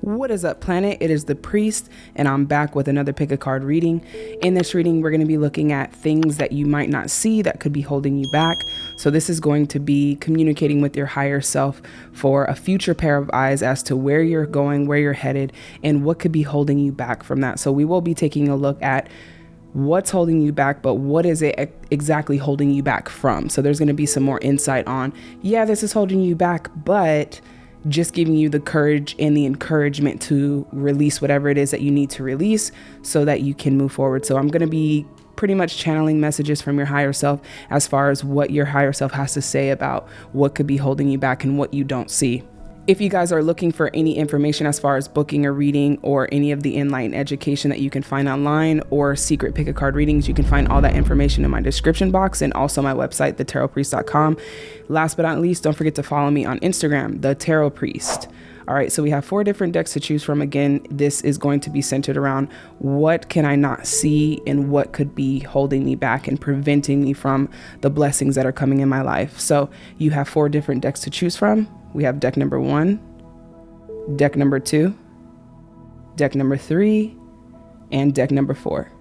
What is up, planet? It is the priest, and I'm back with another pick a card reading. In this reading, we're going to be looking at things that you might not see that could be holding you back. So, this is going to be communicating with your higher self for a future pair of eyes as to where you're going, where you're headed, and what could be holding you back from that. So, we will be taking a look at what's holding you back, but what is it exactly holding you back from? So, there's going to be some more insight on, yeah, this is holding you back, but just giving you the courage and the encouragement to release whatever it is that you need to release so that you can move forward. So I'm going to be pretty much channeling messages from your higher self as far as what your higher self has to say about what could be holding you back and what you don't see. If you guys are looking for any information as far as booking a reading or any of the enlightened education that you can find online or secret pick a card readings, you can find all that information in my description box and also my website, thetarotpriest.com. Last but not least, don't forget to follow me on Instagram, the Tarot Priest. All right, so we have four different decks to choose from. Again, this is going to be centered around what can I not see and what could be holding me back and preventing me from the blessings that are coming in my life. So you have four different decks to choose from we have deck number one, deck number two, deck number three, and deck number four.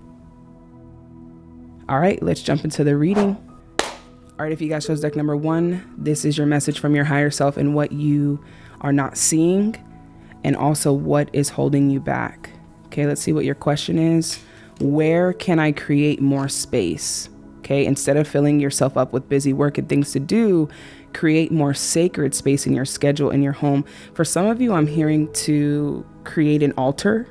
All right, let's jump into the reading. All right, if you guys chose deck number one, this is your message from your higher self and what you are not seeing, and also what is holding you back. Okay, let's see what your question is. Where can I create more space? Okay, instead of filling yourself up with busy work and things to do, create more sacred space in your schedule in your home. For some of you, I'm hearing to create an altar,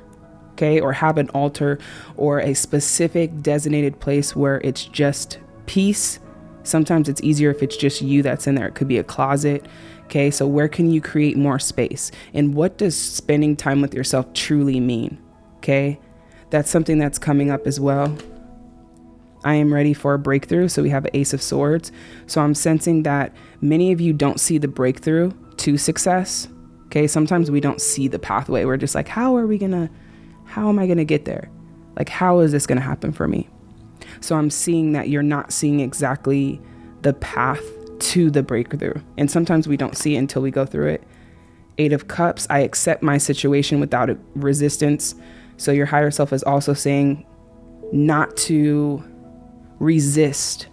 okay, or have an altar or a specific designated place where it's just peace. Sometimes it's easier if it's just you that's in there. It could be a closet. Okay, so where can you create more space? And what does spending time with yourself truly mean? Okay, that's something that's coming up as well. I am ready for a breakthrough. So we have Ace of Swords. So I'm sensing that many of you don't see the breakthrough to success. Okay. Sometimes we don't see the pathway. We're just like, how are we to, how am I to get there? Like, how is this to happen for me? So I'm seeing that you're not seeing exactly the path to the breakthrough. And sometimes we don't see it until we go through it. Eight of Cups, I accept my situation without resistance. So your higher self is also saying not to resist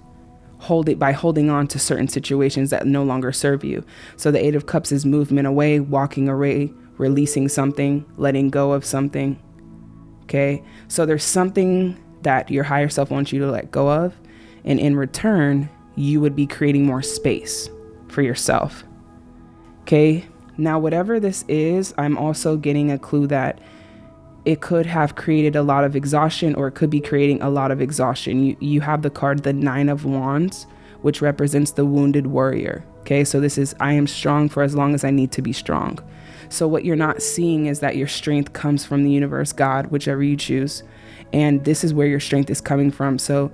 hold it by holding on to certain situations that no longer serve you. So the 8 of cups is movement away, walking away, releasing something, letting go of something. Okay? So there's something that your higher self wants you to let go of, and in return, you would be creating more space for yourself. Okay? Now whatever this is, I'm also getting a clue that it could have created a lot of exhaustion or it could be creating a lot of exhaustion. You, you have the card, the Nine of Wands, which represents the wounded warrior. Okay, so this is I am strong for as long as I need to be strong. So, what you're not seeing is that your strength comes from the universe, God, whichever you choose. And this is where your strength is coming from. So,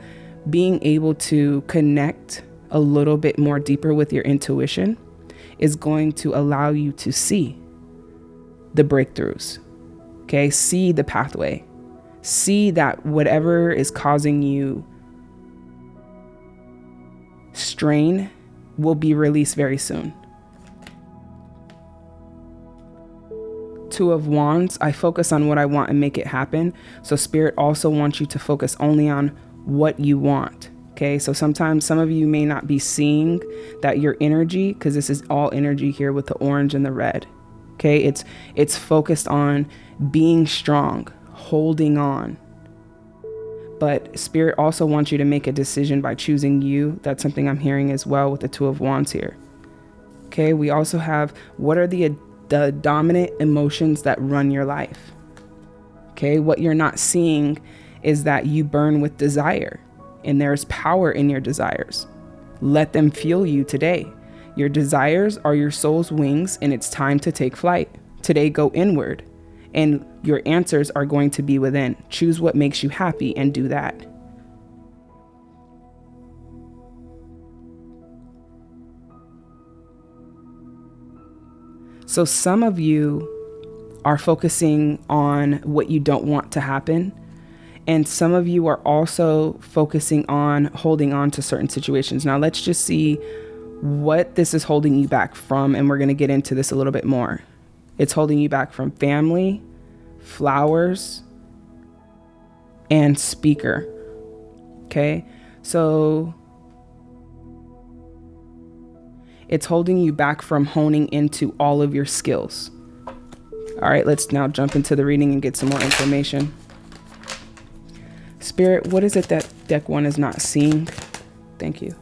being able to connect a little bit more deeper with your intuition is going to allow you to see the breakthroughs, Okay, see the pathway. See that whatever is causing you strain will be released very soon. Two of Wands, I focus on what I want and make it happen. So, Spirit also wants you to focus only on what you want. Okay, so sometimes some of you may not be seeing that your energy, because this is all energy here with the orange and the red. Okay, it's it's focused on being strong, holding on. But Spirit also wants you to make a decision by choosing you. That's something I'm hearing as well with the Two of Wands here. Okay, we also have what are the, the dominant emotions that run your life? Okay, what you're not seeing is that you burn with desire and there's power in your desires. Let them fuel you today. Your desires are your soul's wings, and it's time to take flight. Today, go inward and your answers are going to be within. Choose what makes you happy and do that. So, some of you are focusing on what you don't want to happen. And some of you are also focusing on holding on to certain situations. Now, let's just see what this is holding you back from. And we're going to get into this a little bit more. It's holding you back from family, flowers, and speaker. Okay? So it's holding you back from honing into all of your skills. All right, let's now jump into the reading and get some more information. Spirit, what is it that deck one is not seeing? Thank you.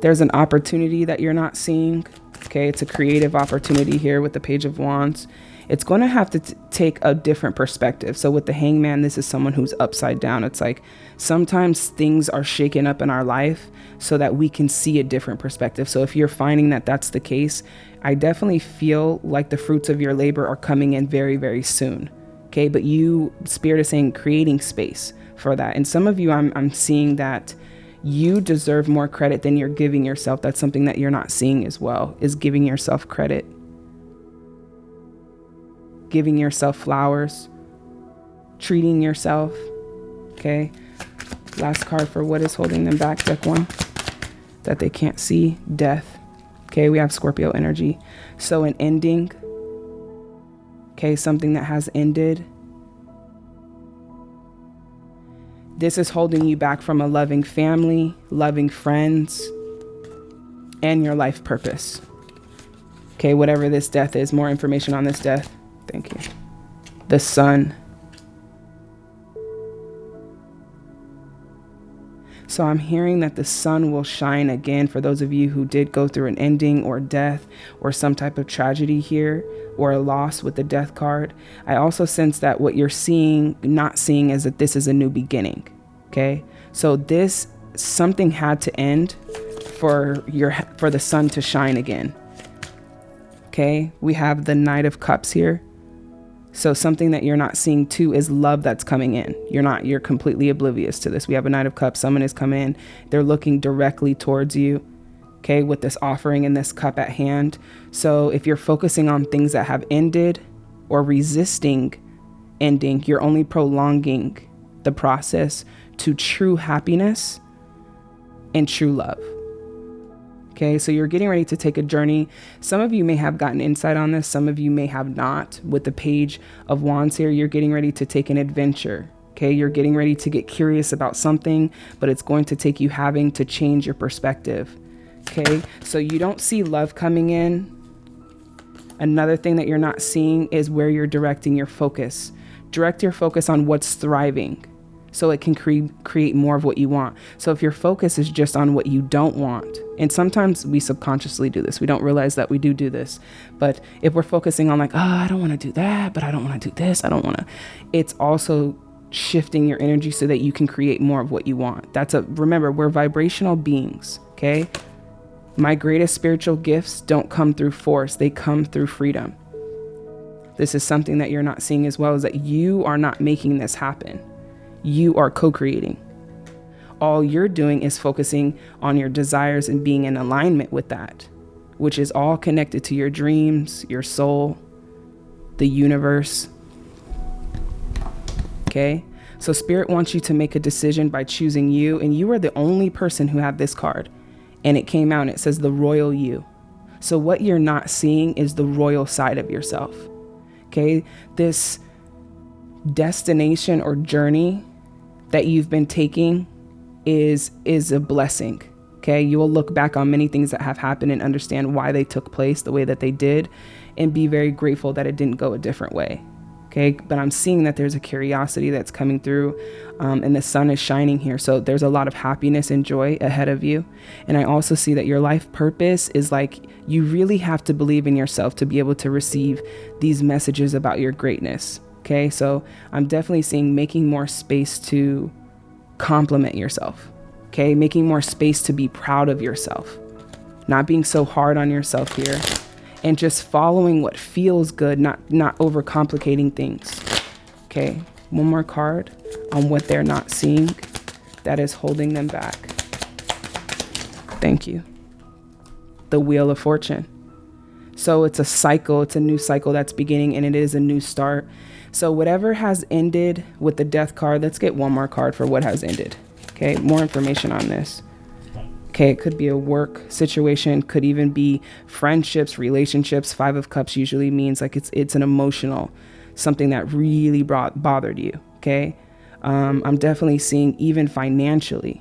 There's an opportunity that you're not seeing. Okay, it's a creative opportunity here with the Page of Wands it's going to have to take a different perspective. So with the hangman, this is someone who's upside down. It's like sometimes things are shaken up in our life so that we can see a different perspective. So if you're finding that that's the case, I definitely feel like the fruits of your labor are coming in very, very soon. Okay, but you, Spirit is saying, creating space for that. And some of you, I'm, I'm seeing that you deserve more credit than you're giving yourself. That's something that you're not seeing as well, is giving yourself credit giving yourself flowers, treating yourself. Okay. Last card for what is holding them back, deck one, that they can't see death. Okay. We have Scorpio energy. So, an ending. Okay. Something that has ended. This is holding you back from a loving family, loving friends, and your life purpose. Okay, whatever this death is, more information on this death. Thank you. The sun. So I'm hearing that the sun will shine again for those of you who did go through an ending or death or some type of tragedy here or a loss with the death card. I also sense that what you're seeing, not seeing, is that this is a new beginning. Okay. So this something had to end for your for the sun to shine again. Okay. We have the Knight of Cups here. So something that you're not seeing too is love that's coming in. You're not, you're completely oblivious to this. We have a Knight of Cups. Someone has come in. They're looking directly towards you. Okay, with this offering and this cup at hand. So if you're focusing on things that have ended or resisting ending, you're only prolonging the process to true happiness and true love. Okay, so you're getting ready to take a journey. Some of you may have gotten insight on this, some of you may have not. With the page of wands here, you're getting ready to take an adventure. Okay, you're getting ready to get curious about something, but it's going to take you having to change your perspective. Okay, so you don't see love coming in. Another thing that you're not seeing is where you're directing your focus. Direct your focus on what's thriving so it can cre- create more of what you want. So if your focus is just on what you don't want, and sometimes we subconsciously do this, we don't realize that we do do this. But if we're focusing on, like, oh, I don't want to do that, but I don't want to do this, I don't want to, it's also shifting your energy so that you can create more of what you want. That's a, remember, we're vibrational beings, okay? My greatest spiritual gifts don't come through force, they come through freedom. This is something that you're not seeing as well, is that you are not making this happen you are co creating. All you're doing is focusing on your desires and being in alignment with that, which is all connected to your dreams, your soul, the universe. Okay? So, Spirit wants you to make a decision by choosing you, and you are the only person who had this card. And it came out and it says the royal you. So, what you're not seeing is the royal side of yourself. Okay? This destination or journey that you've been taking is is a blessing. Okay? You will look back on many things that have happened and understand why they took place the way that they did and be very grateful that it didn't go a different way. Okay? But I'm seeing that there's a curiosity that's coming through um, and the sun is shining here. So there's a lot of happiness and joy ahead of you. And I also see that your life purpose is like you really have to believe in yourself to be able to receive these messages about your greatness. Okay, so I'm definitely seeing making more space to compliment yourself. Okay, making more space to be proud of yourself, not being so hard on yourself here, and just following what feels good, not not overcomplicating things. Okay, one more card on what they're not seeing that is holding them back. Thank you. The Wheel of Fortune. So it's a cycle, it's a new cycle that's beginning, and it is a new start. So whatever has ended with the death card, let's get one more card for what has ended. Okay, more information on this. Okay, it could be a work situation, could even be friendships, relationships. Five of Cups usually means like it's it's an emotional, something that really brought bothered you. Okay, um, I'm definitely seeing even financially.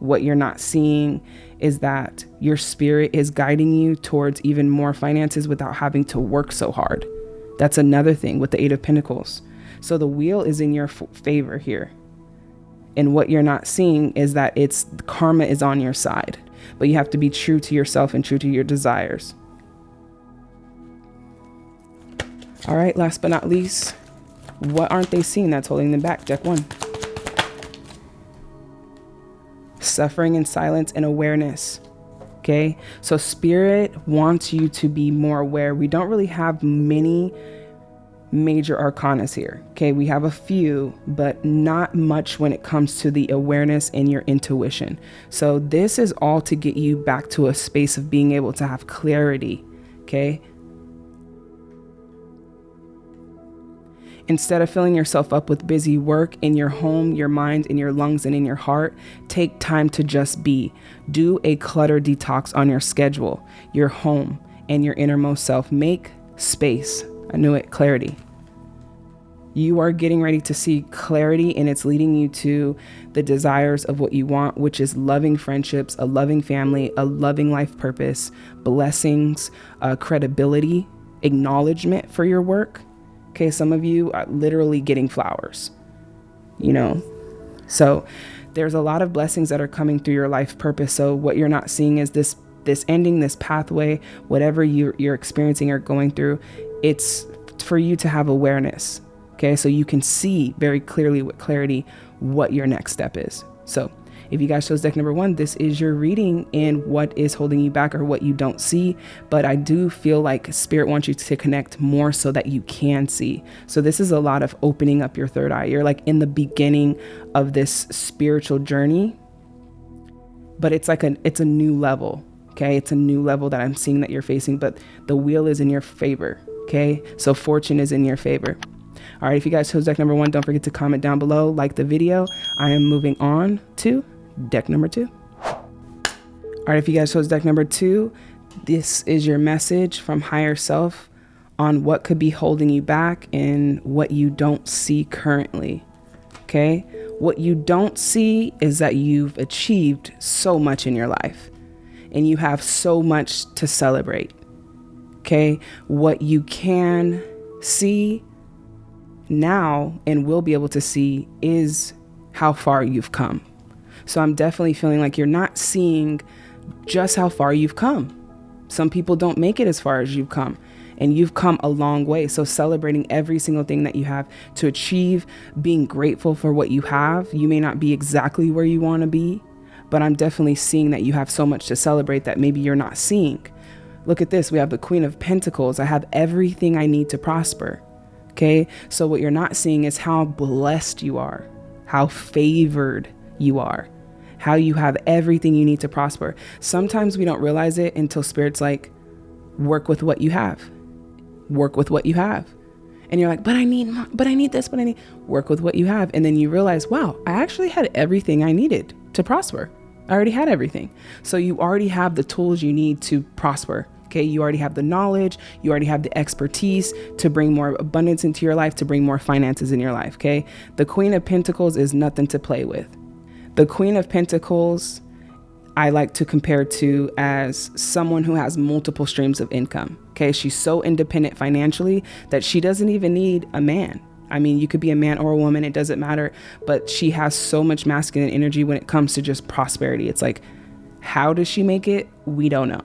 What you're not seeing is that your spirit is guiding you towards even more finances without having to work so hard. That's another thing with the Eight of Pentacles. So the wheel is in your favor here. And what you're not seeing is that it's karma is on your side, but you have to be true to yourself and true to your desires. All right, last but not least, what aren't they seeing that's holding them back? Deck one. Suffering in silence and awareness. Okay, so spirit wants you to be more aware. We don't really have many major arcanas here. Okay, we have a few, but not much when it comes to the awareness and your intuition. So, this is all to get you back to a space of being able to have clarity. Okay. Instead of filling yourself up with busy work in your home, your mind, in your lungs, and in your heart, take time to just be. Do a clutter detox on your schedule, your home, and your innermost self. Make space I knew it clarity. You are getting ready to see clarity, and it's leading you to the desires of what you want, which is loving friendships, a loving family, a loving life purpose, blessings, uh, credibility, acknowledgement for your work. Okay, some of you are literally getting flowers, you know? So there's a lot of blessings that are coming through your life purpose. So what you're not seeing is this this ending, this pathway, whatever you, you're experiencing or going through, it's for you to have awareness. Okay, so you can see very clearly with clarity what your next step is. So, if you guys chose deck number one, this is your reading and what is holding you back or what you don't see. But I do feel like Spirit wants you to connect more so that you can see. So, this is a lot of opening up your third eye. You're like in the beginning of this spiritual journey, but it's like a it's a new level. Okay, it's a new level that I'm seeing that you're facing, but the wheel is in your favor. Okay, so fortune is in your favor. All right, if you guys chose deck number one, don't forget to comment down below, like the video. I am moving on to deck number two. All right, if you guys chose deck number two, this is your message from higher self on what could be holding you back and what you don't see currently. Okay, what you don't see is that you've achieved so much in your life and you have so much to celebrate. Okay. What you can see now and will be able to see is how far you've come. So I'm definitely feeling like you're not seeing just how far you've come. Some people don't make it as far as you've come, and you've come a long way. So, celebrating every single thing that you have to achieve, being grateful for what you have. You may not be exactly where you want to be, but I'm definitely seeing that you have so much to celebrate that maybe you're not seeing. Look at this. We have the Queen of Pentacles. I have everything I need to prosper. Okay. So, what you're not seeing is how blessed you are, how favored you are, how you have everything you need to prosper. Sometimes we don't realize it until Spirit's like, work with what you have, work with what you have. And you're like, but I need, but I need this, but I need, work with what you have. And then you realize, wow, I actually had everything I needed to prosper. I already had everything. So you already have the tools you need to prosper. Okay, you already have the knowledge, you already have the expertise to bring more abundance into your life, to bring more finances in your life. Okay, the Queen of Pentacles is nothing to play with. The Queen of Pentacles, I like to compare to as someone who has multiple streams of income. Okay, she's so independent financially that she doesn't even need a man. I mean, you could be a man or a woman, it doesn't matter. But she has so much masculine energy when it comes to just prosperity. It's like, how does she make it? We don't know.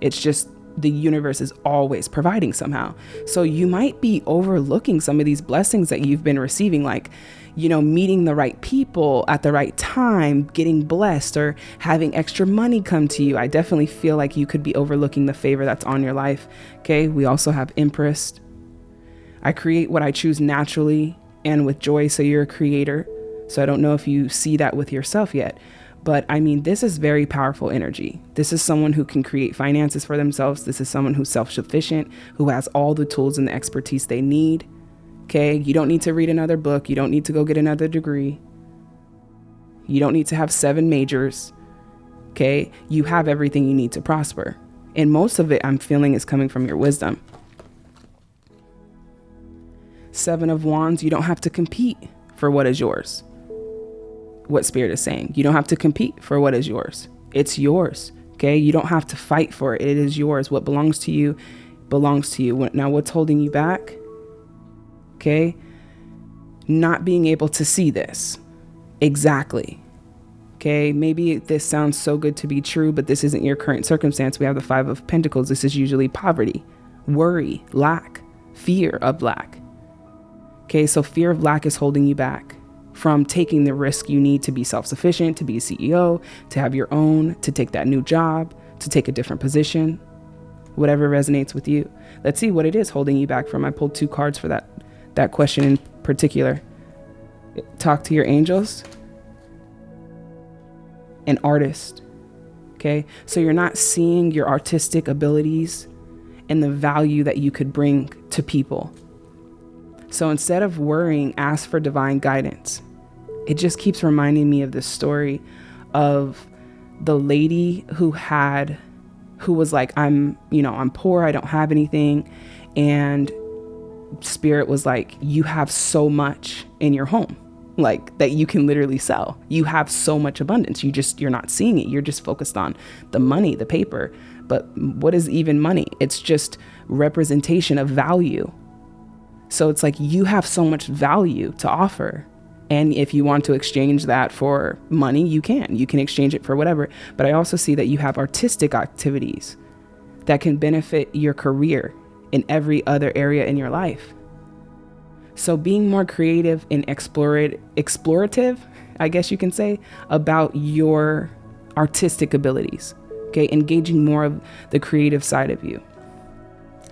It's just the universe is always providing somehow. So you might be overlooking some of these blessings that you've been receiving, like, you know, meeting the right people at the right time, getting blessed, or having extra money come to you. I definitely feel like you could be overlooking the favor that's on your life. Okay. We also have Empress. I create what I choose naturally and with joy. So you're a creator. So I don't know if you see that with yourself yet. But I mean, this is very powerful energy. This is someone who can create finances for themselves. This is someone who's self sufficient, who has all the tools and the expertise they need. Okay. You don't need to read another book. You don't need to go get another degree. You don't need to have seven majors. Okay. You have everything you need to prosper. And most of it I'm feeling is coming from your wisdom. Seven of Wands, you don't have to compete for what is yours. What Spirit is saying. You don't have to compete for what is yours. It's yours. Okay. You don't have to fight for it. It is yours. What belongs to you belongs to you. Now, what's holding you back? Okay. Not being able to see this exactly. Okay. Maybe this sounds so good to be true, but this isn't your current circumstance. We have the Five of Pentacles. This is usually poverty, worry, lack, fear of lack. Okay. So, fear of lack is holding you back from taking the risk you need to be self sufficient, to be a CEO, to have your own, to take that new job, to take a different position, whatever resonates with you. Let's see what it is holding you back from. I pulled two cards for that that question in particular. Talk to your angels. An artist. Okay? So you're not seeing your artistic abilities and the value that you could bring to people. So instead of worrying, ask for divine guidance. It just keeps reminding me of this story of the lady who had who was like I'm, you know, I'm poor, I don't have anything and spirit was like you have so much in your home like that you can literally sell. You have so much abundance. You just you're not seeing it. You're just focused on the money, the paper. But what is even money? It's just representation of value. So it's like you have so much value to offer. And if you want to exchange that for money, you can. You can exchange it for whatever. But I also see that you have artistic activities that can benefit your career in every other area in your life. So being more creative and explorative, I guess you can say, about your artistic abilities. Okay, engaging more of the creative side of you.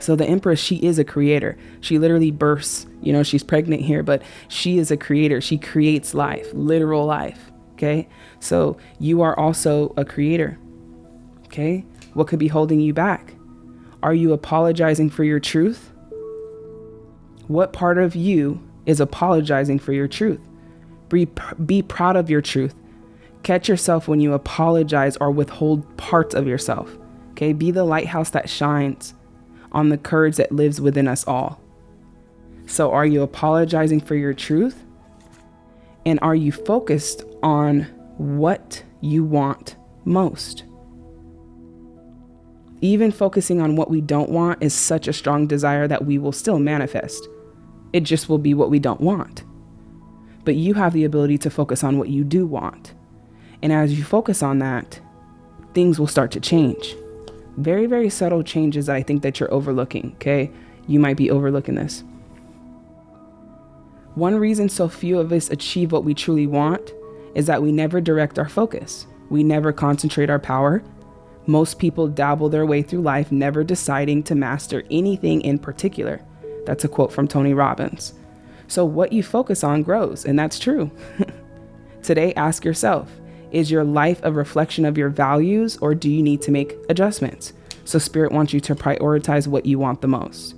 So the Empress, she is a creator. She literally bursts, you know, she's pregnant here, but she is a creator. She creates life, literal life. Okay. So you are also a creator. Okay. What could be holding you back? Are you apologizing for your truth? What part of you is apologizing for your truth? Be, be proud of your truth. Catch yourself when you apologize or withhold parts of yourself. Okay, be the lighthouse that shines on the courage that lives within us all. So, are you apologizing for your truth? And are you focused on what you want most? Even focusing on what we don't want is such a strong desire that we will still manifest. It just will be what we don't want. But you have the ability to focus on what you do want. And as you focus on that, things will start to change very, very subtle changes that I think that you're overlooking, okay? You might be overlooking this. One reason so few of us achieve what we truly want is that we never direct our focus. We never concentrate our power. Most people dabble their way through life, never deciding to master anything in particular. That's a quote from Tony Robbins. So, what you focus on grows, and that's true. Today, ask yourself is your life a reflection of your values or do you need to make adjustments? So, Spirit wants you to prioritize what you want the most,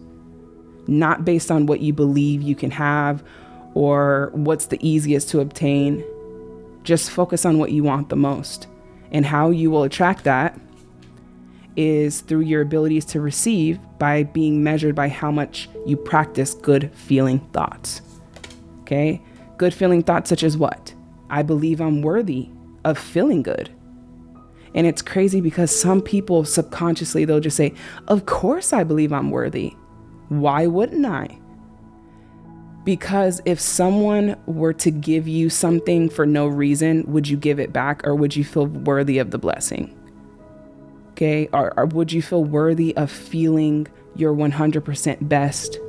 not based on what you believe you can have or what's the easiest to obtain. Just focus on what you want the most. And how you will attract that is through your abilities to receive by being measured by how much you practice good feeling thoughts. Okay? Good feeling thoughts, such as what? I believe I'm worthy of feeling good. And it's crazy because some people subconsciously they'll just say, Of course, I believe I'm worthy. Why wouldn't I? Because if someone were to give you something for no reason, would you give it back or would you feel worthy of the blessing? Okay, or, or would you feel worthy of feeling your 100% best?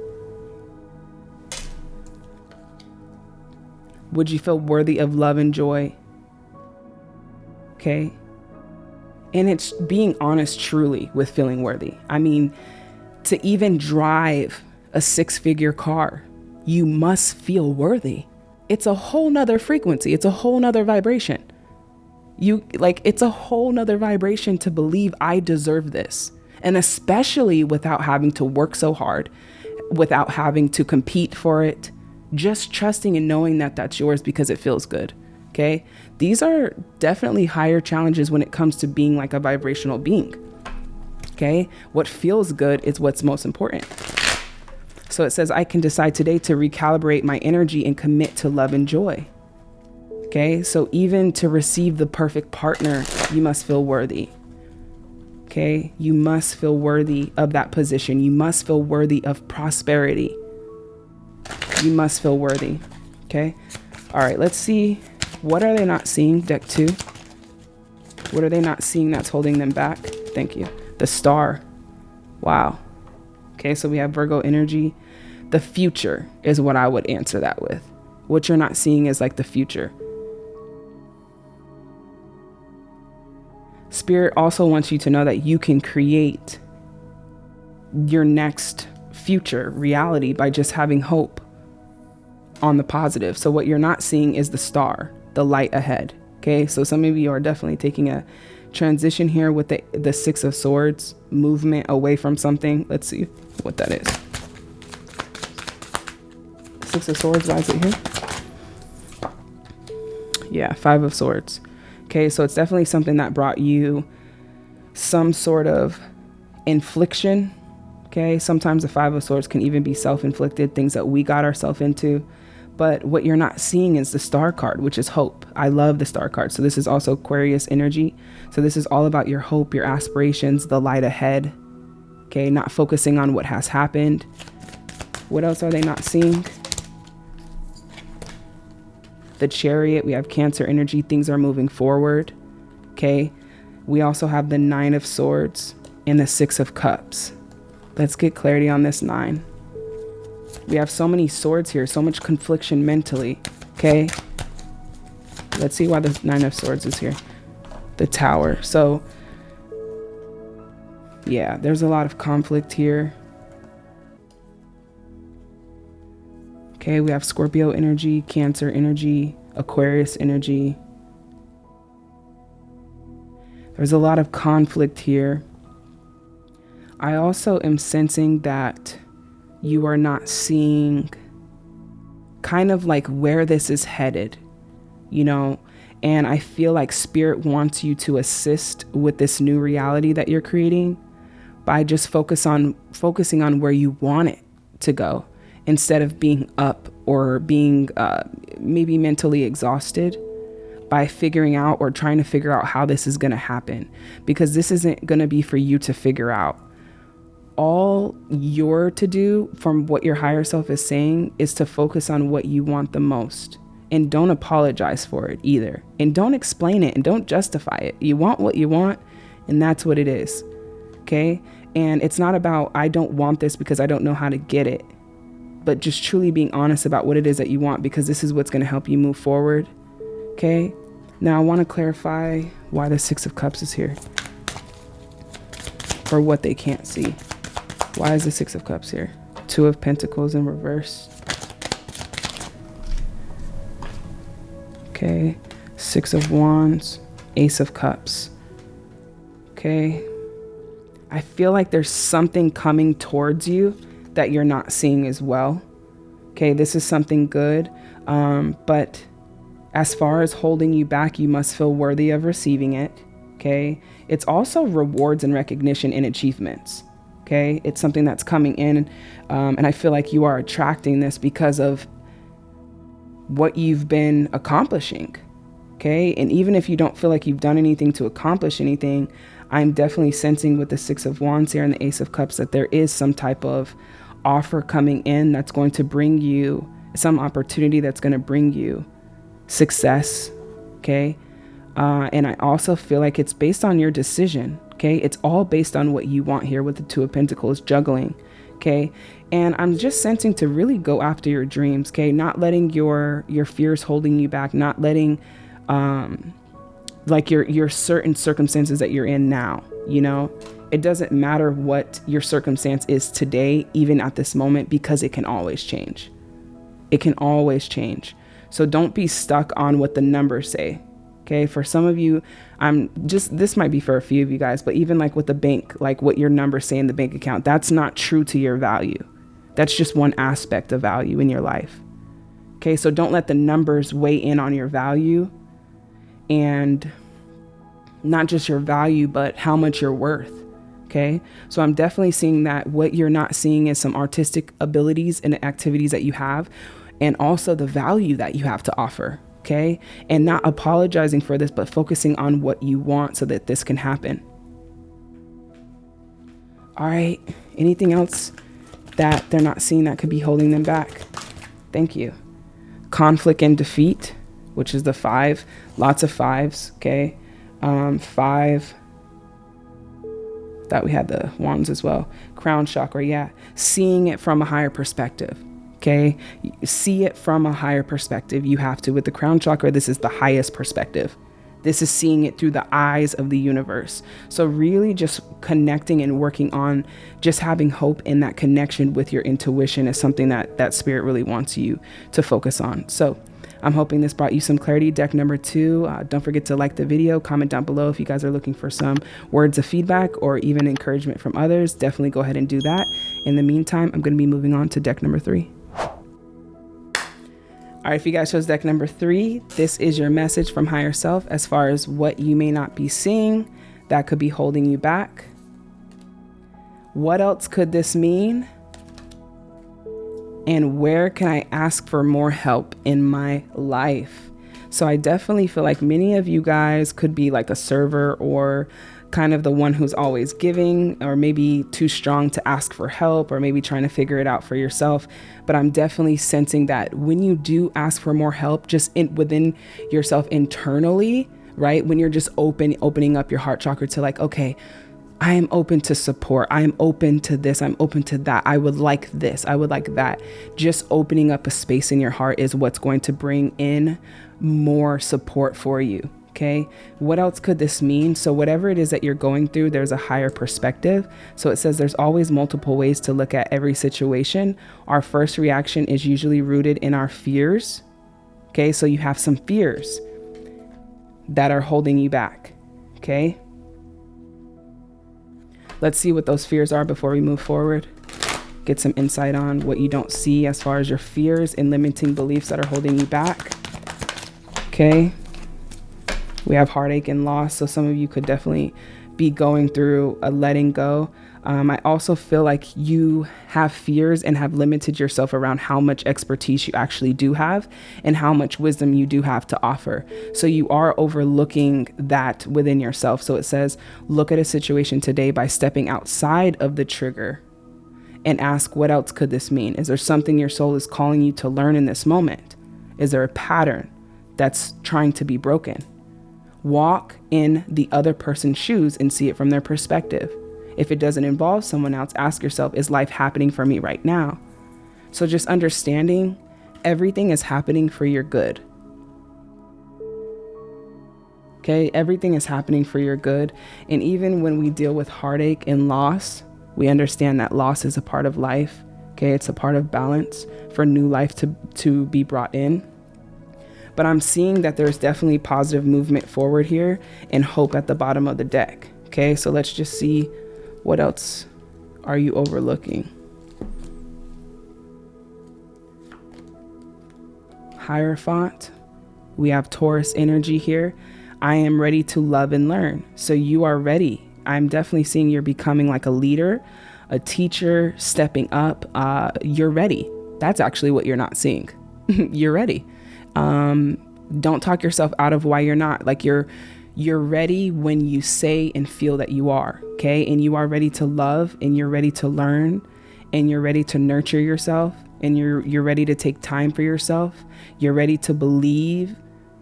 Would you feel worthy of love and joy? Okay. And it's being honest truly with feeling worthy. I mean, to even drive a six figure car, you must feel worthy. It's a whole nother frequency, it's a whole nother vibration. You like, it's a whole nother vibration to believe I deserve this. And especially without having to work so hard, without having to compete for it, just trusting and knowing that that's yours because it feels good. Okay. These are definitely higher challenges when it comes to being like a vibrational being. Okay. What feels good is what's most important. So it says, I can decide today to recalibrate my energy and commit to love and joy. Okay. So even to receive the perfect partner, you must feel worthy. Okay. You must feel worthy of that position. You must feel worthy of prosperity. You must feel worthy. Okay. All right. Let's see what are they not seeing, deck two? What are they not seeing that's holding them back? Thank you. The star. Wow. Okay, so we have Virgo energy. The future is what I would answer that with. What you're not seeing is like the future. Spirit also wants you to know that you can create your next future reality by just having hope on the positive. So, what you're not seeing is the star the light ahead. Okay, so some of you are definitely taking a transition here with the, the Six of Swords movement away from something. Let's see what that is. Six of Swords, why is it here? Yeah, Five of Swords. Okay, so it's definitely something that brought you some sort of infliction. Okay, sometimes the Five of Swords can even be self inflicted, things that we got ourselves into. But what you're not seeing is the star card, which is hope. I love the star card. So this is also Aquarius energy. So this is all about your hope, your aspirations, the light ahead. Okay, not focusing on what has happened. What else are they not seeing? The chariot, we have cancer energy, things are moving forward. Okay, we also have the nine of swords and the six of cups. Let's get clarity on this nine. We have so many swords here, so much confliction mentally. Okay. Let's see why the Nine of Swords is here. The Tower. So, yeah, there's a lot of conflict here. Okay, we have Scorpio energy, Cancer energy, Aquarius energy. There's a lot of conflict here. I also am sensing that you are not seeing kind of like where this is headed, you know? And I feel like spirit wants you to assist with this new reality that you're creating by just focus on focusing on where you want it to go instead of being up or being uh, maybe mentally exhausted by figuring out or trying to figure out how this is going to happen because this isn't going to be for you to figure out all you're to do from what your higher self is saying is to focus on what you want the most. And don't apologize for it either. And don't explain it and don't justify it. You want what you want and that's what it is. Okay? And it's not about i don't want this because i don't know how to get it. But just truly being honest about what it is that you want because this is what's going to help you move forward. Okay? Now i want to clarify why the six of cups is here. For what they can't see why is the Six of Cups here? Two of Pentacles in reverse. Okay. Six of Wands. Ace of Cups. Okay. I feel like there's something coming towards you that you're not seeing as well. Okay, this is something good. Um, but as far as holding you back, you must feel worthy of receiving it. Okay. It's also rewards and recognition and achievements. Okay. It's something that's coming in. Um, and I feel like you are attracting this because of what you've been accomplishing. Okay. And even if you don't feel like you've done anything to accomplish anything, I'm definitely sensing with the Six of Wands here and the Ace of Cups that there is some type of offer coming in that's going to bring you some opportunity that's going to bring you success. Okay. Uh, and I also feel like it's based on your decision. Okay. It's all based on what you want here with the Two of Pentacles juggling. Okay. And I'm just sensing to really go after your dreams. Okay. Not letting your, your fears holding you back, not letting, um, like your, your certain circumstances that you're in now, you know, it doesn't matter what your circumstance is today, even at this moment, because it can always change. It can always change. So don't be stuck on what the numbers say. Okay. For some of you, I'm just, this might be for a few of you guys, but even like with the bank, like what your numbers say in the bank account, that's not true to your value. That's just one aspect of value in your life. Okay. So don't let the numbers weigh in on your value and not just your value, but how much you're worth. Okay. So I'm definitely seeing that what you're not seeing is some artistic abilities and activities that you have, and also the value that you have to offer. Okay. And not apologizing for this, but focusing on what you want so that this can happen. All right. Anything else that they're not seeing that could be holding them back? Thank you. Conflict and defeat, which is the five, lots of fives. Okay. Um, five. That we had the wands as well. Crown chakra, yeah. Seeing it from a higher perspective. Okay. See it from a higher perspective. You have to. With the crown chakra, this is the highest perspective. This is seeing it through the eyes of the universe. So, really, just connecting and working on just having hope in that connection with your intuition is something that that spirit really wants you to focus on. So, I'm hoping this brought you some clarity. Deck number two. Uh, don't forget to like the video, comment down below if you guys are looking for some words of feedback or even encouragement from others. Definitely go ahead and do that. In the meantime, I'm going to be moving on to deck number three. All right, if you guys chose deck number three, this is your message from higher self as far as what you may not be seeing that could be holding you back. What else could this mean? And where can I ask for more help in my life? So I definitely feel like many of you guys could be like a server or kind of the one who's always giving or maybe too strong to ask for help or maybe trying to figure it out for yourself but i'm definitely sensing that when you do ask for more help just in, within yourself internally right when you're just open opening up your heart chakra to like okay I am open to support. I am open to this. I'm open to that. I would like this. I would like that. Just opening up a space in your heart is what's going to bring in more support for you. Okay. What else could this mean? So, whatever it is that you're going through, there's a higher perspective. So, it says there's always multiple ways to look at every situation. Our first reaction is usually rooted in our fears. Okay. So, you have some fears that are holding you back. Okay. Let's see what those fears are before we move forward. Get some insight on what you don't see as far as your fears and limiting beliefs that are holding you back. Okay. We have heartache and loss. So some of you could definitely be going through a letting go. Um, I also feel like you have fears and have limited yourself around how much expertise you actually do have and how much wisdom you do have to offer. So you are overlooking that within yourself. So it says, look at a situation today by stepping outside of the trigger and ask, what else could this mean? Is there something your soul is calling you to learn in this moment? Is there a pattern that's trying to be broken? Walk in the other person's shoes and see it from their perspective. If it doesn't involve someone else, ask yourself, is life happening for me right now? So just understanding everything is happening for your good. Okay, everything is happening for your good. And even when we deal with heartache and loss, we understand that loss is a part of life. Okay, it's a part of balance for new life to, to be brought in but I'm seeing that there's definitely positive movement forward here and hope at the bottom of the deck. Okay, so let's just see what else are you overlooking. Hierophant. We have Taurus energy here. I am ready to love and learn. So you are ready. I'm definitely seeing you're becoming like a leader, a teacher, stepping up. Uh, you're ready. That's actually what you're not seeing. you're ready. Um, don't talk yourself out of why you're not. Like you're you're ready when you say and feel that you are, okay? And you are ready to love and you're ready to learn and you're ready to nurture yourself and you're you're ready to take time for yourself. You're ready to believe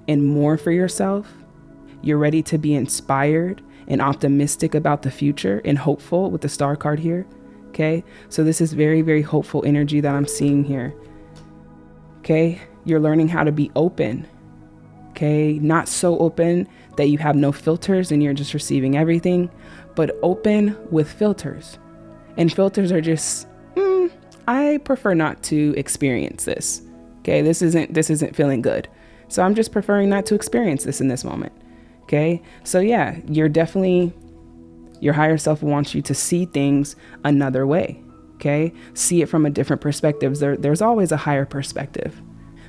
in more for yourself. You're ready to be inspired and optimistic about the future and hopeful with the star card here. Okay? So this is very very hopeful energy that I'm seeing here. Okay? You're learning how to be open. Okay. Not so open that you have no filters and you're just receiving everything, but open with filters. And filters are just, mm, I prefer not to experience this. Okay. This isn't, this isn't feeling good. So I'm just preferring not to experience this in this moment. Okay. So yeah, you're definitely, your higher self wants you to see things another way. Okay. See it from a different perspective. There, there's always a higher perspective.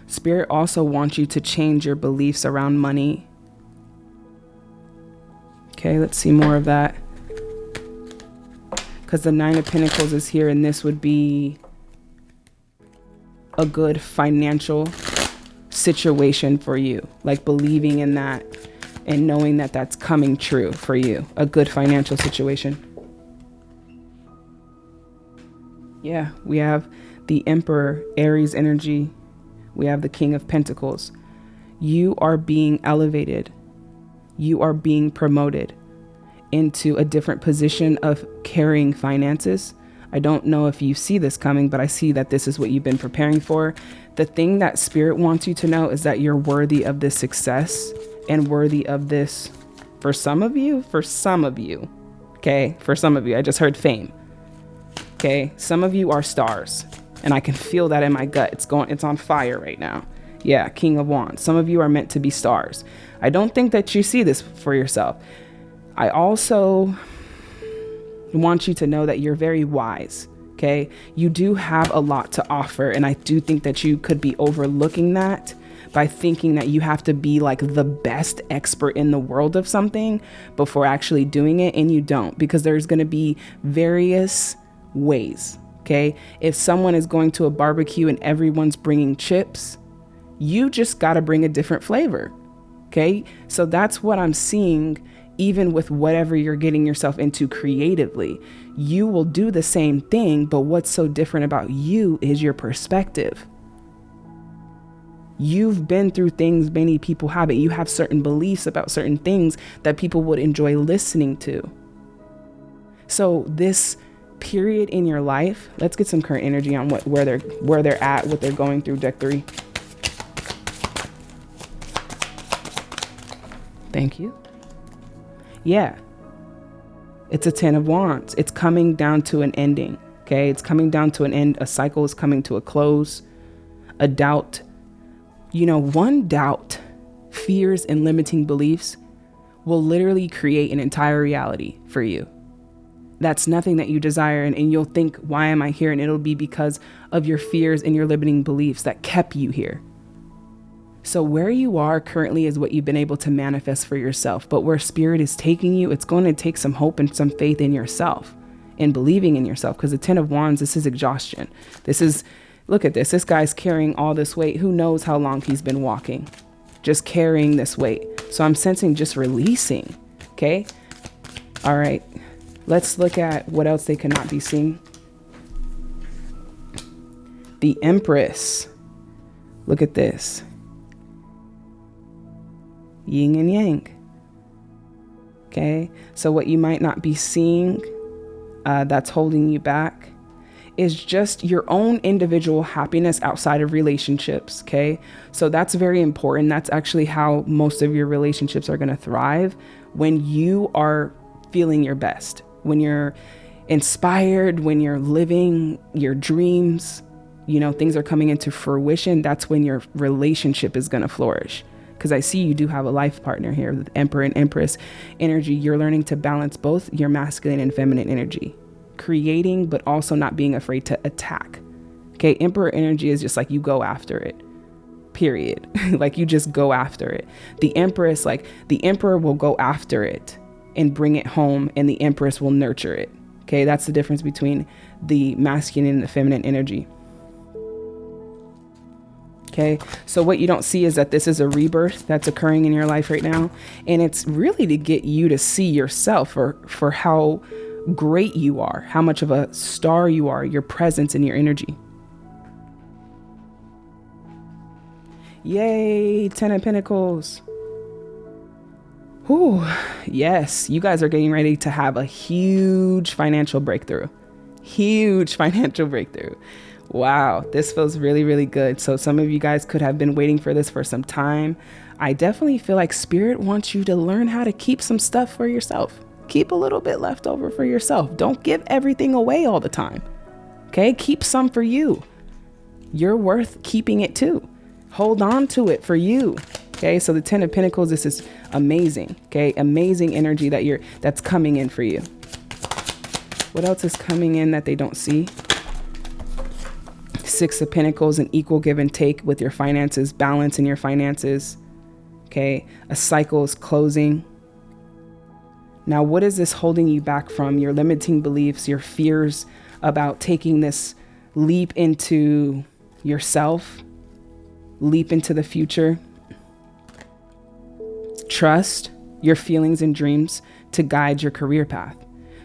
Spirit also wants you to change your beliefs around money Okay, let's see more of that. Because the Nine of Pentacles is here, and this would be a good financial situation for you. Like believing in that and knowing that that's coming true for you. A good financial situation. Yeah, we have the Emperor, Aries energy. We have the King of Pentacles. You are being elevated. You are being promoted into a different position of carrying finances. I don't know if you see this coming, but I see that this is what you've been preparing for. The thing that Spirit wants you to know is that you're worthy of this success and worthy of this for some of you, for some of you. Okay, for some of you, I just heard fame. Okay, some of you are stars, and I can feel that in my gut. It's going, it's on fire right now. Yeah, King of Wands. Some of you are meant to be stars. I don't think that you see this for yourself. I also want you to know that you're very wise. Okay. You do have a lot to offer. And I do think that you could be overlooking that by thinking that you have to be like the best expert in the world of something before actually doing it. And you don't, because there's going to be various ways. Okay. If someone is going to a barbecue and everyone's bringing chips, you just got to bring a different flavor. Okay. So that's what I'm seeing even with whatever you're getting yourself into creatively. You will do the same thing, but what's so different about you is your perspective. You've been through things many people haven't. You have certain beliefs about certain things that people would enjoy listening to. So this period in your life, let's get some current energy on what where they're where they're at, what they're going through, deck three. Thank you. Yeah. It's a 10 of wands. It's coming down to an ending. Okay. It's coming down to an end. A cycle is coming to a close. A doubt. You know, one doubt, fears, and limiting beliefs will literally create an entire reality for you. That's nothing that you desire. And, and you'll think, why am I here? And it'll be because of your fears and your limiting beliefs that kept you here. So, where you are currently is what you've been able to manifest for yourself. But where spirit is taking you, it's going to take some hope and some faith in yourself and believing in yourself. Because the Ten of Wands, this is exhaustion. This is, look at this. This guy's carrying all this weight. Who knows how long he's been walking? Just carrying this weight. So, I'm sensing just releasing. Okay. All right. Let's look at what else they cannot be seen. The Empress. Look at this yin and yang. Okay, so what you might not be seeing uh, that's holding you back is just your own individual happiness outside of relationships. Okay, so that's very important. That's actually how most of your relationships are going to thrive when you are feeling your best, when you're inspired, when you're living your dreams. You know, things are coming into fruition. That's when your relationship is going to flourish because I see you do have a life partner here with Emperor and Empress energy. You're learning to balance both your masculine and feminine energy, creating, but also not being afraid to attack. Okay, Emperor energy is just like you go after it. Period. like you just go after it. The Empress, like the Emperor will go after it and bring it home, and the Empress will nurture it. Okay, that's the difference between the masculine and the feminine energy. Okay. So what you don't see is that this is a rebirth that's occurring in your life right now. And it's really to get you to see yourself for, for how great you are, how much of a star you are, your presence and your energy. Yay, Ten of Pentacles. Whew, yes, you guys are getting ready to have a huge financial breakthrough. Huge financial breakthrough. Wow, this feels really, really good. So, some of you guys could have been waiting for this for some time. I definitely feel like Spirit wants you to learn how to keep some stuff for yourself. Keep a little bit left over for yourself. Don't give everything away all the time. Okay, keep some for you. You're worth keeping it too. Hold on to it for you. Okay, so the Ten of Pentacles, this is amazing. Okay, amazing energy that you're that's coming in for you. What else is coming in that they don't see? Six of Pentacles, an equal give and take with your finances, balance in your finances. Okay. A cycle is closing. Now, what is this holding you back from? Your limiting beliefs, your fears about taking this leap into yourself, leap into the future. Trust your feelings and dreams to guide your career path.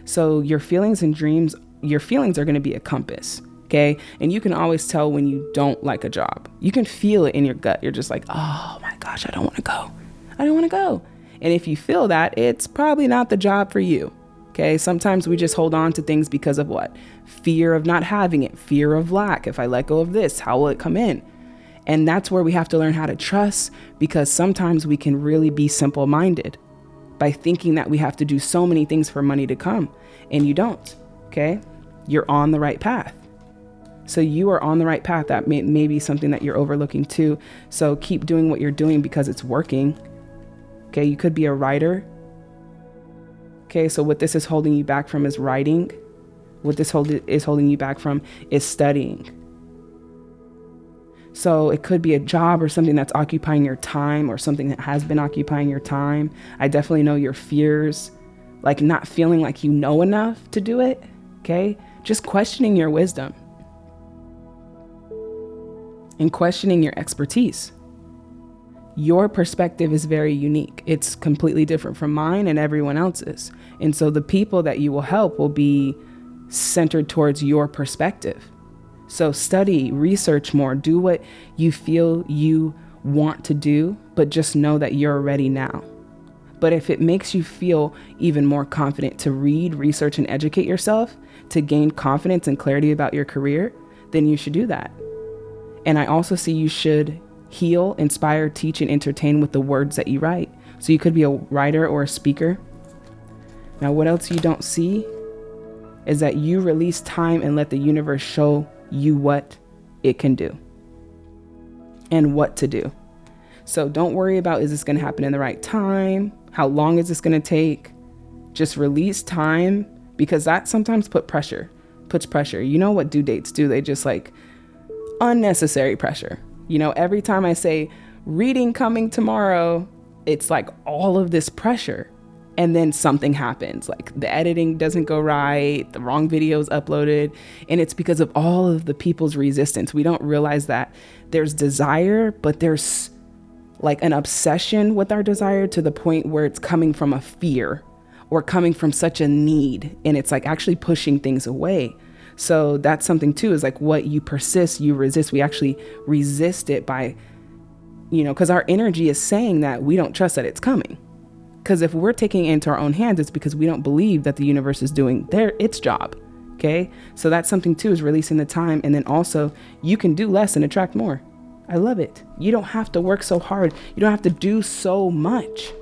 So, your feelings and dreams, your feelings are going to be a compass. Okay. And you can always tell when you don't like a job. You can feel it in your gut. You're just like, oh my gosh, I don't want to go. I don't want to go. And if you feel that, it's probably not the job for you. Okay. Sometimes we just hold on to things because of what? Fear of not having it, fear of lack. If I let go of this, how will it come in? And that's where we have to learn how to trust because sometimes we can really be simple minded by thinking that we have to do so many things for money to come. And you don't. Okay. You're on the right path. So you are on the right path. That may, may be something that you're overlooking too. So keep doing what you're doing because it's working. Okay, you could be a writer. Okay, so what this is holding you back from is writing. What this hold, is holding you back from is studying. So it could be a job or something that's occupying your time or something that has been occupying your time. I definitely know your fears, like not feeling like you know enough to do it. Okay, just questioning your wisdom and questioning your expertise your perspective is very unique. It's completely different from mine and everyone else's. And so the people that you will help will be centered towards your perspective. So study, research more, do what you feel you want to do, but just know that you're ready now. But if it makes you feel even more confident to read, research, and educate yourself to gain confidence and clarity about your career, then you should do that. And I also see you should heal, inspire, teach, and entertain with the words that you write. So you could be a writer or a speaker. Now, what else you don't see is that you release time and let the universe show you what it can do and what to do. So don't worry about is this going to happen in the right time? How long is this going to take? Just release time because that sometimes put pressure, puts pressure. You know what due dates do? They just like unnecessary pressure. You know, every time I say reading coming tomorrow, it's like all of this pressure. And then something happens, like the editing doesn't go right, the wrong video is uploaded. And it's because of all of the people's resistance. We don't realize that there's desire, but there's like an obsession with our desire to the point where it's coming from a fear or coming from such a need. And it's like actually pushing things away. So that's something too is like what you persist, you resist. We actually resist it by, you know, because our energy is saying that we don't trust that it's coming. Because if we're taking it into our own hands, it's because we don't believe that the universe is doing their its job. Okay. So that's something too is releasing the time. And then also you can do less and attract more. I love it. You don't have to work so hard. You don't have to do so much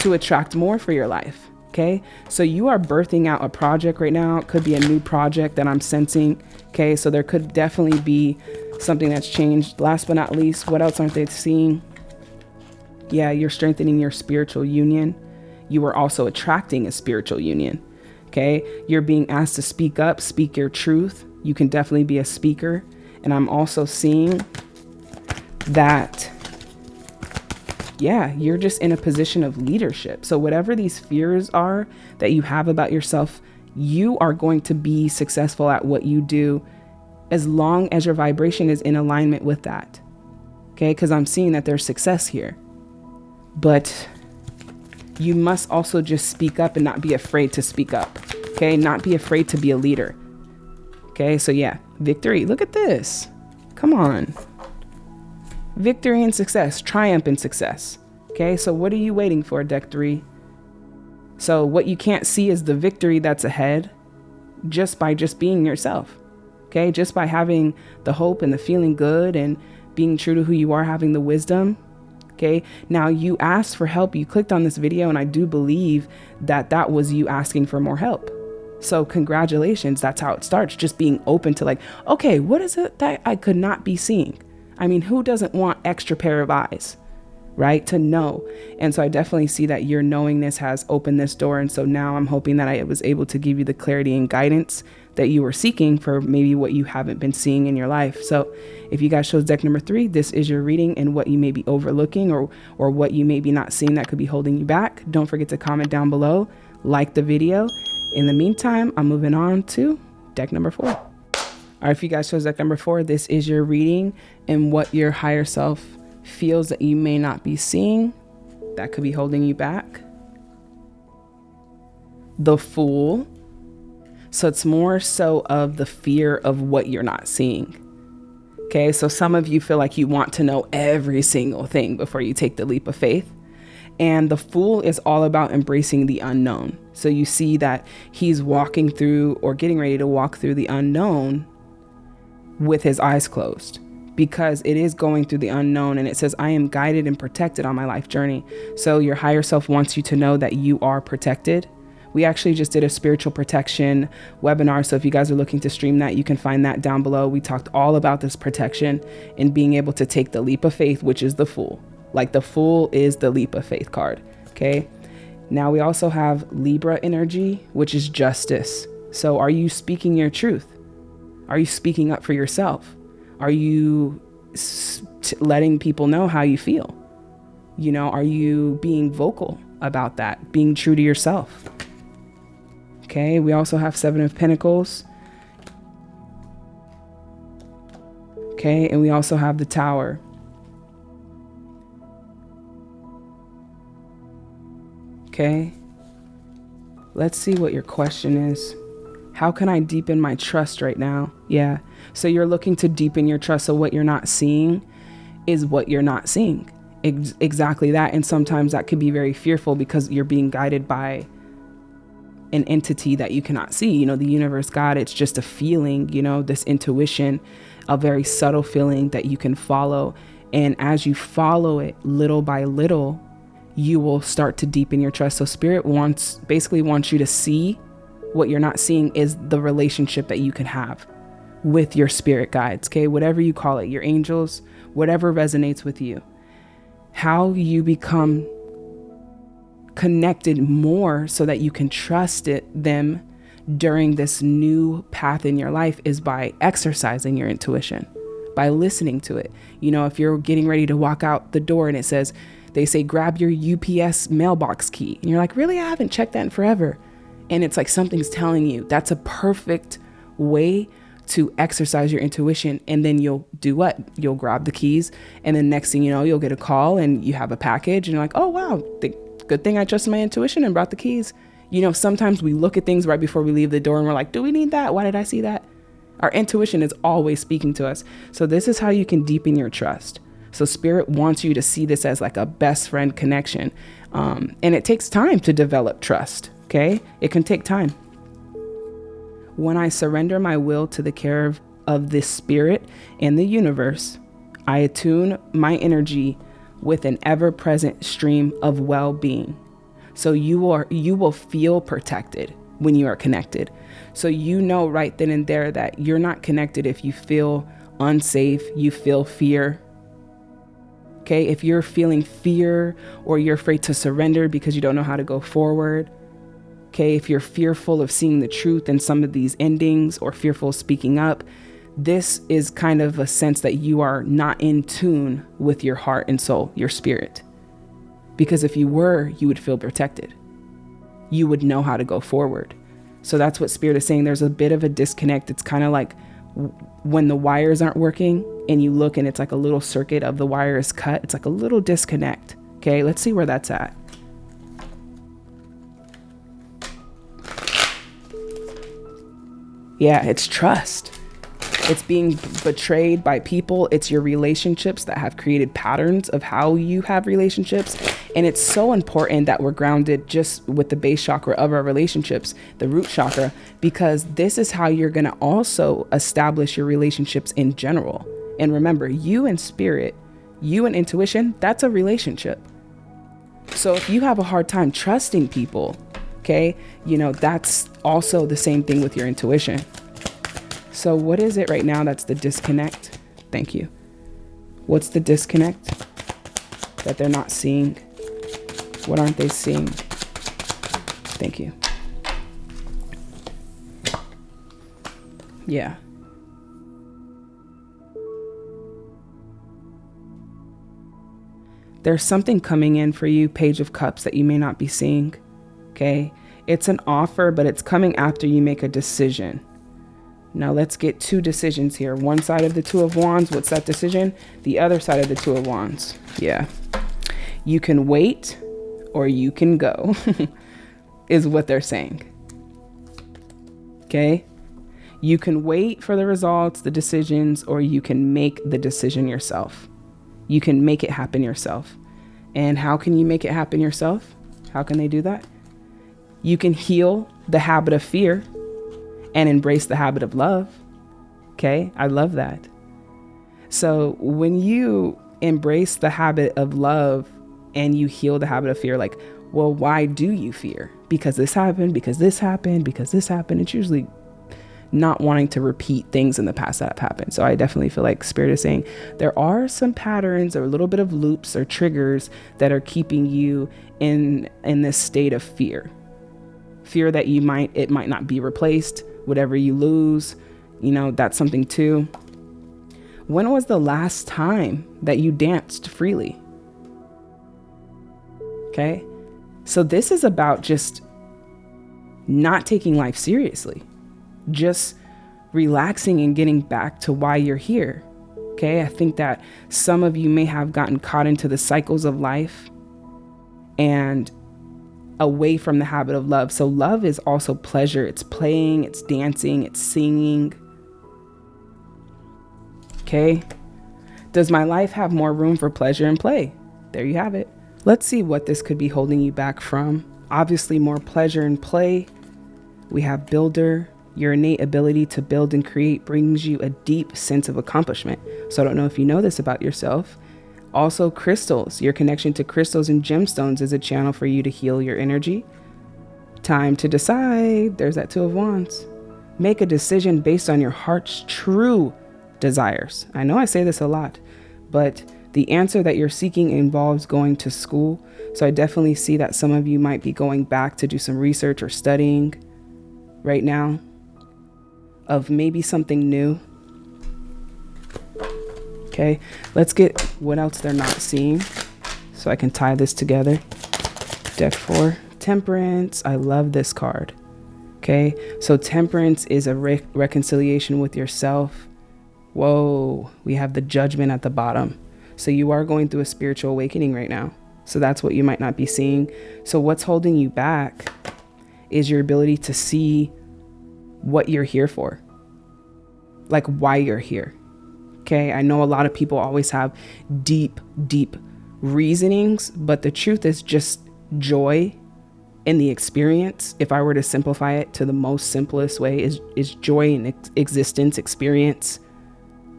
to attract more for your life. Okay. So you are birthing out a project right now. It could be a new project that I'm sensing. Okay. So there could definitely be something that's changed. Last but not least, what else aren't they seeing? Yeah, you're strengthening your spiritual union. You are also attracting a spiritual union. Okay. You're being asked to speak up, speak your truth. You can definitely be a speaker. And I'm also seeing that yeah, you're just in a position of leadership. So, whatever these fears are that you have about yourself, you are going to be successful at what you do as long as your vibration is in alignment with that. Okay, because I'm seeing that there's success here. But you must also just speak up and not be afraid to speak up. Okay, not be afraid to be a leader. Okay, so yeah, victory. Look at this. Come on victory and success, triumph and success. Okay, so what are you waiting for, deck three? So, what you can't see is the victory that's ahead just by just being yourself. Okay, just by having the hope and the feeling good and being true to who you are, having the wisdom. Okay, now you asked for help, you clicked on this video, and I do believe that that was you asking for more help. So, congratulations, that's how it starts. Just being open to, like, okay, what is it that I could not be seeing? I mean, who doesn't want extra pair of eyes, right? To know. And so I definitely see that your knowingness has opened this door. And so now I'm hoping that I was able to give you the clarity and guidance that you were seeking for maybe what you haven't been seeing in your life. So if you guys chose deck number three, this is your reading and what you may be overlooking or, or what you may be not seeing that could be holding you back. Don't forget to comment down below, like the video. In the meantime, I'm moving on to deck number four. All right, if you guys chose deck number four, this is your reading and what your higher self feels that you may not be seeing that could be holding you back. The Fool. So it's more so of the fear of what you're not seeing. Okay, so some of you feel like you want to know every single thing before you take the leap of faith. And the fool is all about embracing the unknown. So you see that he's walking through or getting ready to walk through the unknown with his eyes closed because it is going through the unknown and it says, I am guided and protected on my life journey. So your higher self wants you to know that you are protected. We actually just did a spiritual protection webinar. So if you guys are looking to stream that, you can find that down below. We talked all about this protection and being able to take the leap of faith, which is the fool. Like the fool is the leap of faith card. Okay. Now we also have Libra energy, which is justice. So are you speaking your truth? Are you speaking up for yourself? Are you letting people know how you feel? You know, are you being vocal about that, being true to yourself? Okay, we also have Seven of Pentacles. Okay, and we also have the Tower. Okay, let's see what your question is. How can I deepen my trust right now? Yeah. So you're looking to deepen your trust. So what you're not seeing is what you're not seeing. Ex exactly that. And sometimes that could be very fearful because you're being guided by an entity that you cannot see. You know, the universe, God, it's just a feeling, you know, this intuition, a very subtle feeling that you can follow. And as you follow it little by little, you will start to deepen your trust. So spirit wants basically wants you to see what you're not seeing is the relationship that you can have with your spirit guides, okay? Whatever you call it, your angels, whatever resonates with you. How you become connected more so that you can trust it them during this new path in your life is by exercising your intuition, by listening to it. You know, if you're getting ready to walk out the door and it says, they say, grab your UPS mailbox key. And you're like, really? I haven't checked that in forever and it's like something's telling you that's a perfect way to exercise your intuition and then you'll do what you'll grab the keys and then next thing you know you'll get a call and you have a package and you're like oh wow the good thing i trusted my intuition and brought the keys. You know sometimes we look at things right before we leave the door and we're like do we need that? Why did i see that? Our intuition is always speaking to us. So this is how you can deepen your trust. So spirit wants you to see this as like a best friend connection. Um, and it takes time to develop trust Okay? It can take time. When I surrender my will to the care of, of this spirit and the universe, I attune my energy with an ever-present stream of well-being. So you are you will feel protected when you are connected. So you know right then and there that you're not connected if you feel unsafe, you feel fear. Okay? If you're feeling fear or you're afraid to surrender because you don't know how to go forward, Okay, if you're fearful of seeing the truth in some of these endings or fearful of speaking up, this is kind of a sense that you are not in tune with your heart and soul, your spirit. Because if you were, you would feel protected. You would know how to go forward. So that's what spirit is saying. There's a bit of a disconnect. It's kind of like when the wires aren't working and you look and it's like a little circuit of the wire is cut. It's like a little disconnect. Okay, let's see where that's at. Yeah, it's trust. It's being betrayed by people. It's your relationships that have created patterns of how you have relationships. And it's so important that we're grounded just with the base chakra of our relationships, the root chakra, because this is how you're going to also establish your relationships in general. And remember, you and spirit, you and intuition, that's a relationship. So if you have a hard time trusting people, okay, you know, that's also the same thing with your intuition. So what is it right now that's the disconnect? Thank you. What's the disconnect that they're not seeing? What aren't they seeing? Thank you. Yeah. There's something coming in for you, Page of Cups, that you may not be seeing. Okay. It's an offer, but it's coming after you make a decision. Now let's get two decisions here. One side of the Two of Wands, what's that decision? The other side of the Two of Wands. Yeah. You can wait or you can go, is what they're saying. Okay. You can wait for the results, the decisions, or you can make the decision yourself. You can make it happen yourself. And how can you make it happen yourself? How can they do that? You can heal the habit of fear and embrace the habit of love. Okay, I love that. So when you embrace the habit of love and you heal the habit of fear, like, well, why do you fear? Because this happened, because this happened, because this happened. It's usually not wanting to repeat things in the past that have happened. So I definitely feel like Spirit is saying there are some patterns or a little bit of loops or triggers that are keeping you in in this state of fear. Fear that you might it might not be replaced, whatever you lose, you know, that's something too. When was the last time that you danced freely? Okay? So this is about just not taking life seriously just relaxing and getting back to why you're here. Okay, I think that some of you may have gotten caught into the cycles of life and away from the habit of love. So, love is also pleasure. It's playing, it's dancing, it's singing. Okay, does my life have more room for pleasure and play? There you have it. Let's see what this could be holding you back from. Obviously, more pleasure and play. We have builder, your innate ability to build and create brings you a deep sense of accomplishment. So I don't know if you know this about yourself. Also, crystals. Your connection to crystals and gemstones is a channel for you to heal your energy. Time to decide. There's that Two of Wands. Make a decision based on your heart's true desires. I know I say this a lot, but the answer that you're seeking involves going to school. So I definitely see that some of you might be going back to do some research or studying right now of maybe something new. Okay, let's get what else they're not seeing so I can tie this together. Deck four, temperance. I love this card. Okay, so temperance is a re reconciliation with yourself. Whoa, we have the judgment at the bottom. So you are going through a spiritual awakening right now. So that's what you might not be seeing. So what's holding you back is your ability to see what you're here for, like why you're here. Okay, I know a lot of people always have deep, deep reasonings, but the truth is just joy in the experience. If I were to simplify it to the most simplest way, is is joy in ex existence, experience,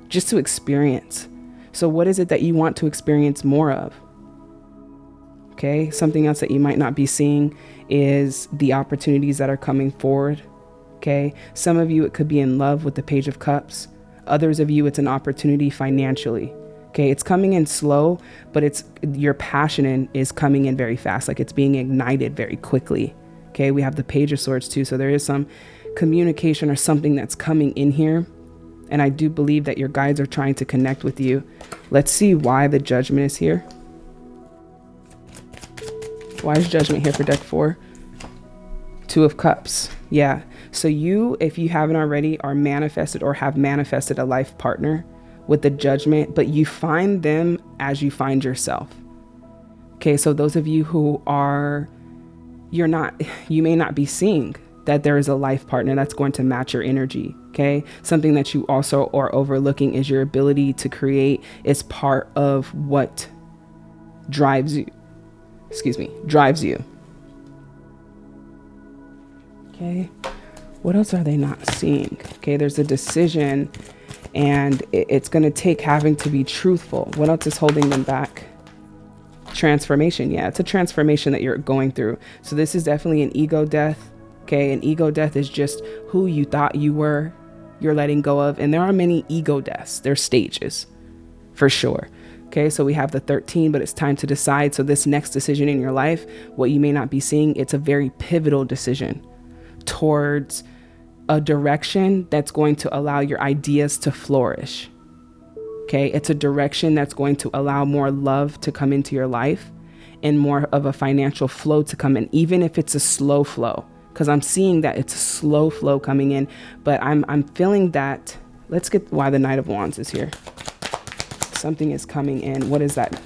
just to experience. So, what is it that you want to experience more of? Okay, something else that you might not be seeing is the opportunities that are coming forward Okay. Some of you, it could be in love with the Page of Cups. Others of you, it's an opportunity financially. Okay. It's coming in slow, but it's your passion in, is coming in very fast. Like it's being ignited very quickly. Okay. We have the Page of Swords too. So there is some communication or something that's coming in here. And I do believe that your guides are trying to connect with you. Let's see why the judgment is here. Why is judgment here for deck four? Two of Cups. Yeah. So you, if you haven't already, are manifested or have manifested a life partner with the judgment, but you find them as you find yourself. Okay, so those of you who are, you're not, you may not be seeing that there is a life partner that's going to match your energy. Okay, something that you also are overlooking is your ability to create is part of what drives you. Excuse me, drives you. Okay. What else are they not seeing? Okay, there's a decision and it's going to take having to be truthful. What else is holding them back? Transformation. Yeah, it's a transformation that you're going through. So this is definitely an ego death. Okay, an ego death is just who you thought you were, you're letting go of. And there are many ego deaths, there's stages for sure. Okay, so we have the 13, but it's time to decide. So, this next decision in your life, what you may not be seeing, it's a very pivotal decision towards a direction that's going to allow your ideas to flourish. Okay, it's a direction that's going to allow more love to come into your life and more of a financial flow to come in, even if it's a slow flow. Because I'm seeing that it's a slow flow coming in, but I'm I'm feeling that. Let's get why the Knight of Wands is here. Something is coming in. What is that?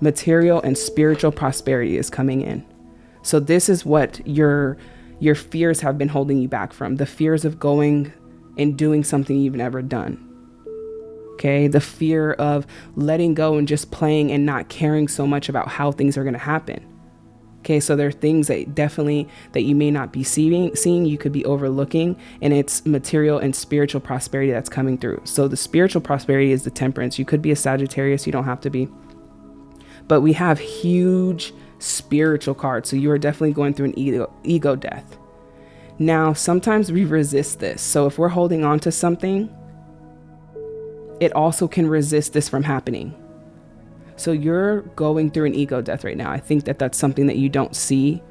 Material and spiritual prosperity is coming in. So this is what your your fears have been holding you back from. The fears of going and doing something you've never done Okay. The fear of letting go and just playing and not caring so much about how things are going to happen. Okay, so there are things that definitely that you may not be seeing, seeing you could be overlooking, and it's material and spiritual prosperity that's coming through. So the spiritual prosperity is the temperance. You could be a Sagittarius, you don't have to be. But we have huge spiritual card. so you are definitely going through an ego, ego death. Now, sometimes we resist this. So if we're holding on to something it also can resist this from happening. So you're going through an ego death right now. I think that that's something that you don't see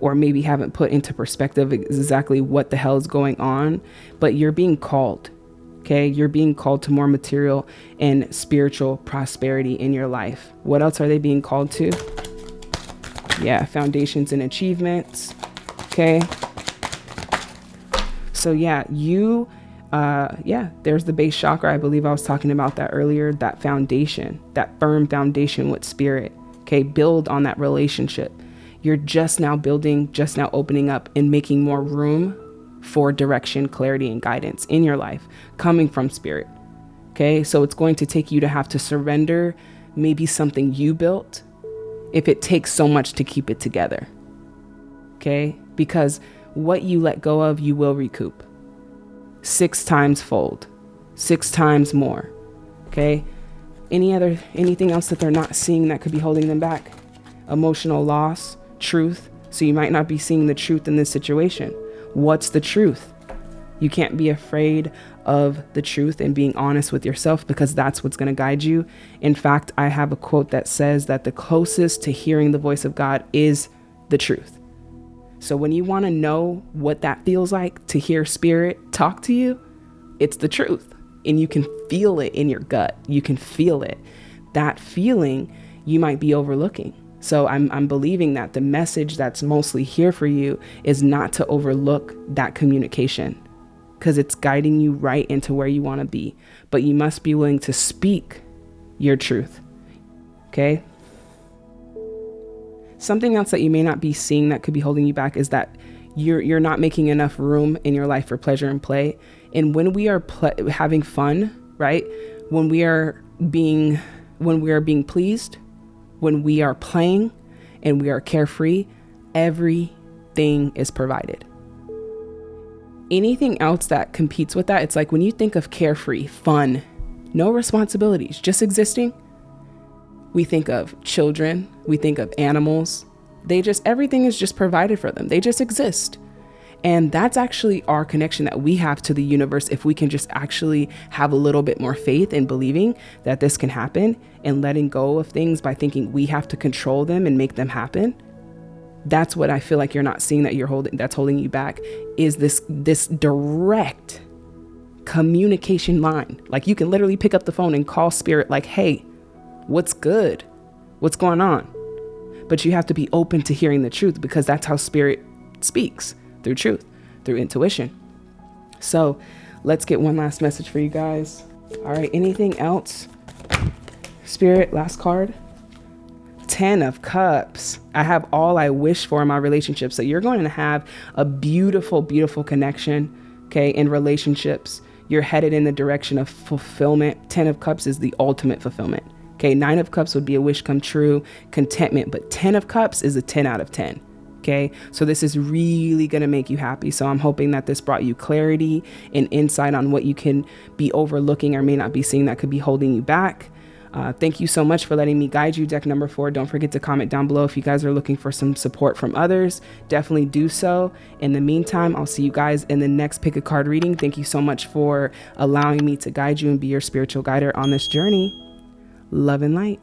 or maybe haven't put into perspective exactly what the hell is going on, but you're being called. Okay, you're being called to more material and spiritual prosperity in your life. What else are they being called to? Yeah, foundations and achievements. Okay. So, yeah, you uh, yeah, there's the base chakra. I believe I was talking about that earlier. That foundation, that firm foundation with spirit. Okay, build on that relationship. You're just now building, just now opening up and making more room for direction, clarity, and guidance in your life coming from spirit. Okay, so it's going to take you to have to surrender maybe something you built if it takes so much to keep it together. Okay, because what you let go of, you will recoup six times fold, six times more. Okay. Any other, anything else that they're not seeing that could be holding them back? Emotional loss, truth. So you might not be seeing the truth in this situation. What's the truth? You can't be afraid of the truth and being honest with yourself because that's what's going to guide you. In fact, I have a quote that says that the closest to hearing the voice of God is the truth. So when you want to know what that feels like to hear spirit talk to you, it's the truth. And you can feel it in your gut. You can feel it. That feeling you might be overlooking. So I'm, I'm believing that the message that's mostly here for you is not to overlook that communication because it's guiding you right into where you want to be. But you must be willing to speak your truth. Okay. Something else that you may not be seeing that could be holding you back is that you're you're not making enough room in your life for pleasure and play. And when we are having fun, right? When we are being when we are being pleased, when we are playing and we are carefree, everything is provided. Anything else that competes with that, it's like when you think of carefree, fun, no responsibilities, just existing, we think of children, we think of animals. They just, everything is just provided for them, they just exist. And that's actually our connection that we have to the universe if we can just actually have a little bit more faith in believing that this can happen and letting go of things by thinking we have to control them and make them happen. That's what I feel like you're not seeing that you're holding that's holding you back is this this direct communication line. Like you can literally pick up the phone and call spirit like, "Hey, What's good? What's going on? But you have to be open to hearing the truth because that's how spirit speaks through truth, through intuition. So let's get one last message for you guys. All right, anything else? Spirit, last card. 10 of Cups. I have all I wish for in my relationship. So you're going to have a beautiful, beautiful connection, okay, in relationships. You're headed in the direction of fulfillment. 10 of Cups is the ultimate fulfillment. Okay, nine of cups would be a wish come true, contentment, but 10 of cups is a 10 out of 10. Okay, so this is really going to make you happy. So I'm hoping that this brought you clarity and insight on what you can be overlooking or may not be seeing that could be holding you back. Uh, thank you so much for letting me guide you. Deck number four. Don't forget to comment down below if you guys are looking for some support from others. Definitely do so. In the meantime, I'll see you guys in the next pick a card reading. Thank you so much for allowing me to guide you and be your spiritual guider on this journey love and light.